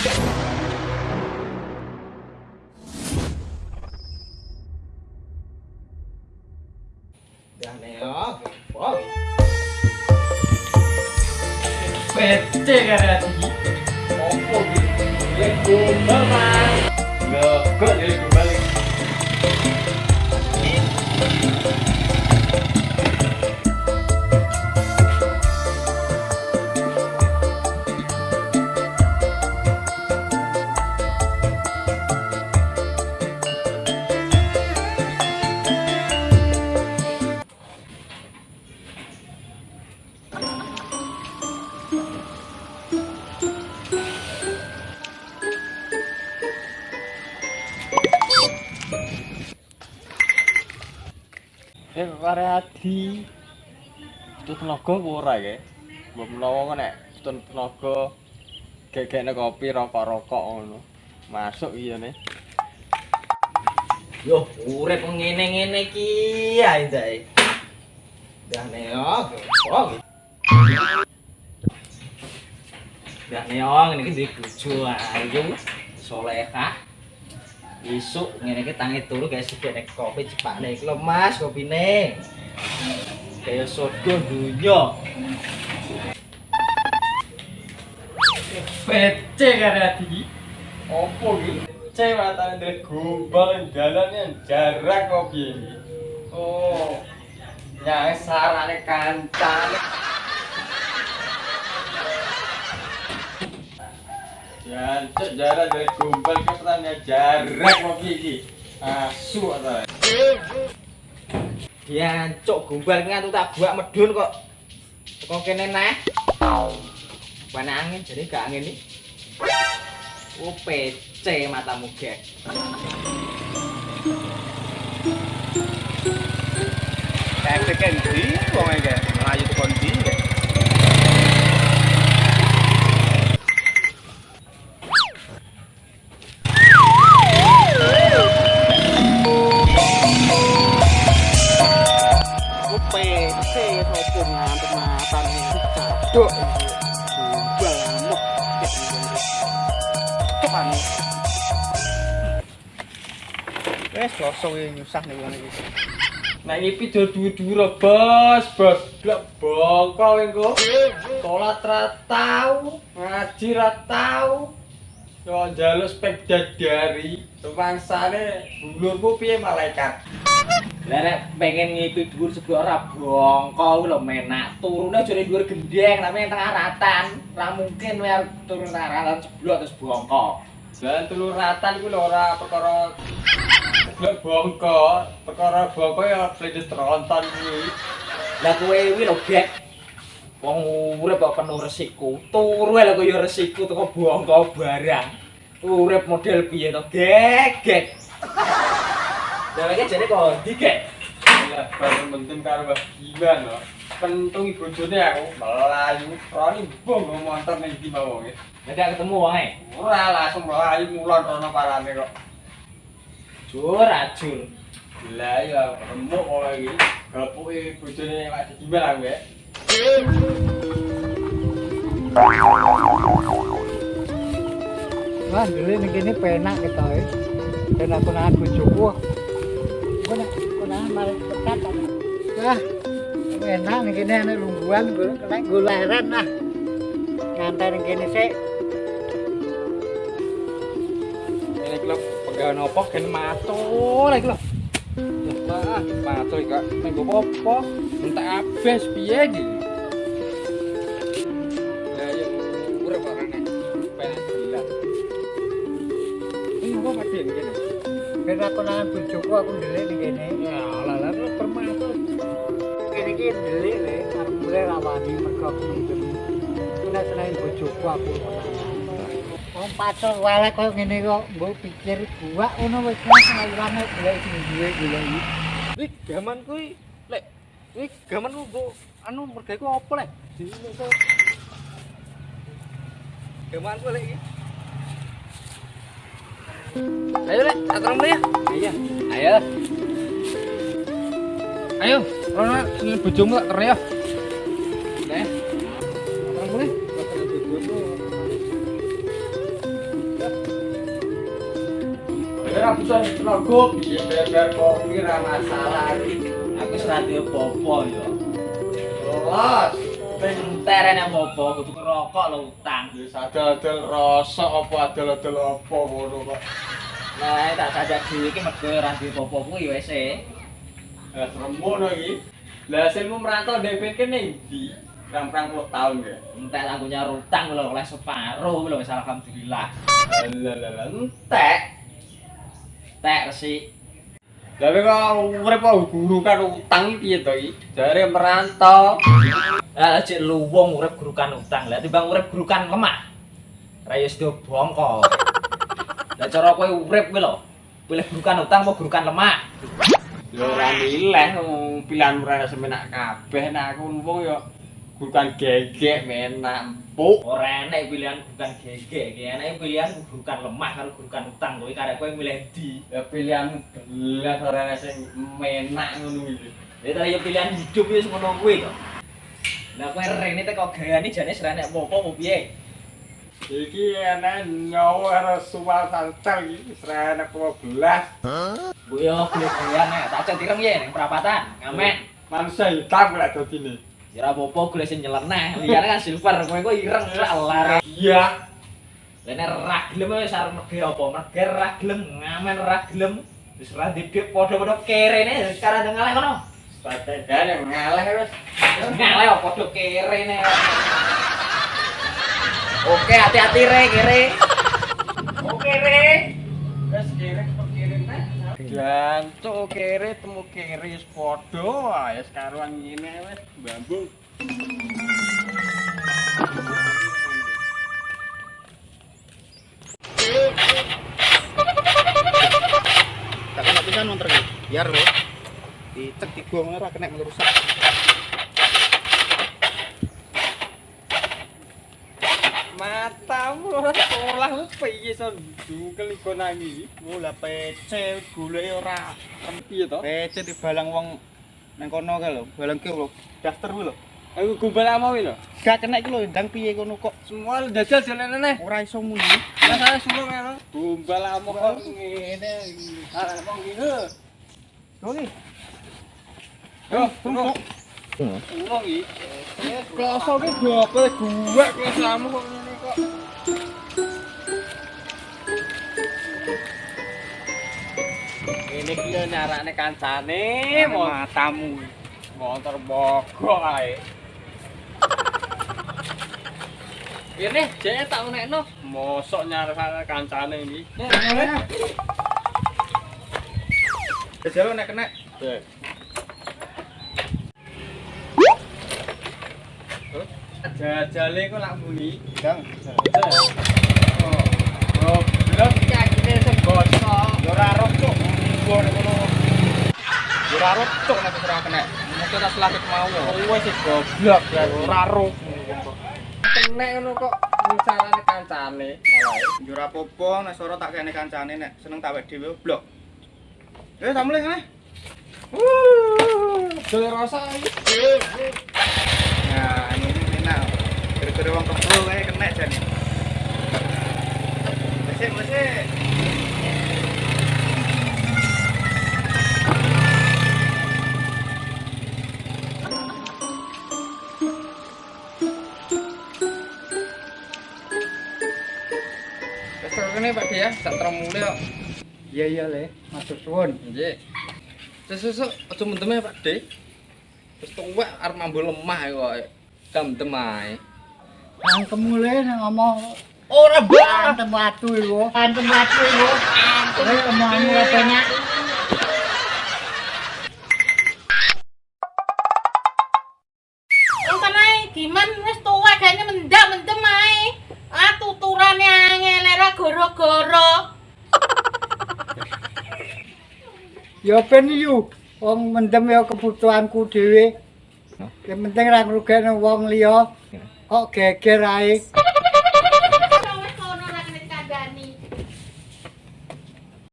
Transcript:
Ya neo, wow. Pete kan tadi. Opo gitu? Ya gombal kare adi. Itu tenaga ora ya? Mbok menawa nek tutun tenaga gegekne kopi rokok-rokok ngono. Masuk iya nih. Yo, urip ngene-ngene iki ae dae. Ya neo, wow. Ya neo, ngene iki bojo ayu, solehah. Isuk ngene iki tangi turu guys sithik nek kopi cepane iki lho Mas kopine. Kaya sodo dunya. Pete kare adi. Opo iki? Cewek matane ndek gombal dalane jarak kopi iki. Oh. Nyang sarane kancane. Jancuk jarak dari gombal ke petanya jarak kopi iki. Asu ta. Ya cok gombal ngantu tak buak medun kok. Kok kene neh. Panas angin jadi gak angin nih. Oh PC matamu gek. Kayak tekan di, wong iki melayu tekan Wes kosong iki nyusah nih wong iki. Nah ini video dua-dua bos, bos Gak bongkol engko Sholat ra tau, ngaji ra tau Yo njaluk sepeda dari Rumangsane bulurmu piye malaikat Lah nek pengen ngipi dhuwur sebuah ora bongkol lho menak. Turune jare dhuwur gendeng tapi yang tengah ratan. Ora mungkin wer turun tengah ratan jeblok terus bongkol. Dan telur ratan ku lho ora perkara Gak bongkol, perkara bongkol ya pledis tronton kuwi Lah kowe kuwi lho gek. Wong urip kok penuh resiko. Turu lho kok ya resiko teko bongkol barang. Urip model piye to, gek gek. Dheweke jare kok ndi gek? Ya baru mentim karo Mbah Giman lho Pentung bojone aku melayu Roni mbong ngomong ning ndi mau wonge Nek gak ketemu wonge. Ora langsung melayu mulon rono parane kok Jur ajur. Lah ya remuk kok iki. Gapuke bojone Pak Gimbal aku ya. Wah, dulu ning kene penak ketoke. Penak penak bojoku. Kena kena mari pekat. Wah, enak ning kene ana lungguhan gue kena goleren nah. Ngantai ning kene pegawe nopo kan matur iki lho. Wah, matur kok menggo apa? Entek abes piye iki? Lah yo urip kok. Penak gila. Ini apa padhe ngene? Penak konangan bojoku aku ndelik ning kene. Ya, lah lah lu permatur. Kene iki ndelik le arep mulai rawani mergo aku mungkin. Kena seneng bojoku aku. Wong pacul wae koyo ngene kok mbok pikir gua ngono wis ngawurane golek sing duwe golek iki. Wih, gaman kuwi lek wih gaman ku mbok anu mergawe ku apa lek? Gaman ku lek iki. Ayo lek, atur ya. Iya. Ayo. Ayo, rono bojomu tak ter Ora bisa tenaga piye beber kok ora masalah. Aku wis ra duwe apa-apa ya. Los. Penterene apa kudu ngerokok lho utang. Wis adol-adol rasa apa adol-adol apa ngono kok. Nah, tak sajak dhewe iki mergo ora duwe apa-apa kuwi wis e. Eh remono iki. Lah hasilmu merantau DP kene ndi? Rang-rang puluh tahun ya. Entek aku nyar utang lho oleh separo lho wis alhamdulillah. Alah entek. Tek resik. Tapi kok urip kok guru kan utang iki piye to iki? Jare merantau. Lah cek lu wong urip gurukan utang. Lah timbang urip gurukan lemah. Ra yo sedo bongko. Lah cara kowe urip kuwi lho. Pilih gurukan utang apa gurukan lemah? Ya ora milih pilihan ora semenak kabeh nek aku wong ya gurukan gegek menak empuk. Ora enek pilihan gurukan gegek, iki enek pilihan gurukan lemah karo gurukan utang. Kowe karek kowe milih di. Ya pilihan belas ora ana sing menak ngono iki. Ya tadi pilihan hidup wis ngono kuwi to. Lah kowe rene teko gayane jane sira nek apa mau piye? Iki ana nyawa ora suwal santel iki ana apa belas. Bu yo gaya nek tak cek ireng ye ning perapatan. Ngamen. Manusia hitam lek dodine. Ya apa-apa golek sing nyeleneh. Liyane kan silver, kowe kok ireng lar. Iya. Lah nek ra gelem wis arep merge apa? Ra gelem, ngamen ra gelem. Wis ra didik padha-padha kerene sekarang ngaleh kono. Padahal ngaleh wis. Ngaleh kok padha kerene. Oke, hati-hati re kere. Oke re. Jantuk kere temu kere wis padha wae karuan ngene wis mbambung. Tak kena pisan montor iki. Biar lho. Dicek ora kena merusak. Matamu ora sekolah lu piye son dukel iku nami. Mula PC goleke ora Piye to? PC dibalang wong nang kono kae lho. Balang ki lho. Daftar lho. Aku gumbal ama wi lho. Gak kena iki lho ndang piye kono kok. Semua jajal jalan neh. Ora iso muni. Masalah suruh ngono. Gumbal ama kok ngene. Ah, mong ngene. Oke. Yo, tunggu. Tunggu iki. Kloso ki gope gua klosamu kok ngene kok. Ini ki yo nyarakne kancane, matamu. motor bogok ae. Ini jane tak menekno. Mosok nyarakne kancane iki. Jajal nek kena. Jajale kok lak muni. Dang. Oh. Oh, belum iki akhirnya sing gosok. Yo ora roh cuk. Gua nek kono. Yo ora roh cuk nek ora kena. Mesti tak selapit mau. Sih goblok ya ora roh. Kene ngono kok misalane kancane malah. Yo ora apa-apa nek soro tak kene kancane nek seneng tak wek dhewe blok. Eh, tak mulai kene. Jole rasa. Nah, ini enak. Gara-gara wong kae kena jan. Mesik, mesik. Kene Pak ya, sak tromule kok. Iya iya le, matur suwun. Nggih. Sesuk aja mendem Pak De. Wis tuwek arep mambu lemah kok. Dem-dem ae. Angkemu le nang ngomong Ora antem watu iku. Antem watu iku. Antem omonganmu katanya. Goro-goro. Ya ben yu. Wong mendem ya kebutuhanku dhewe. Yang penting ra ngrugekno wong liya. Kok geger ae.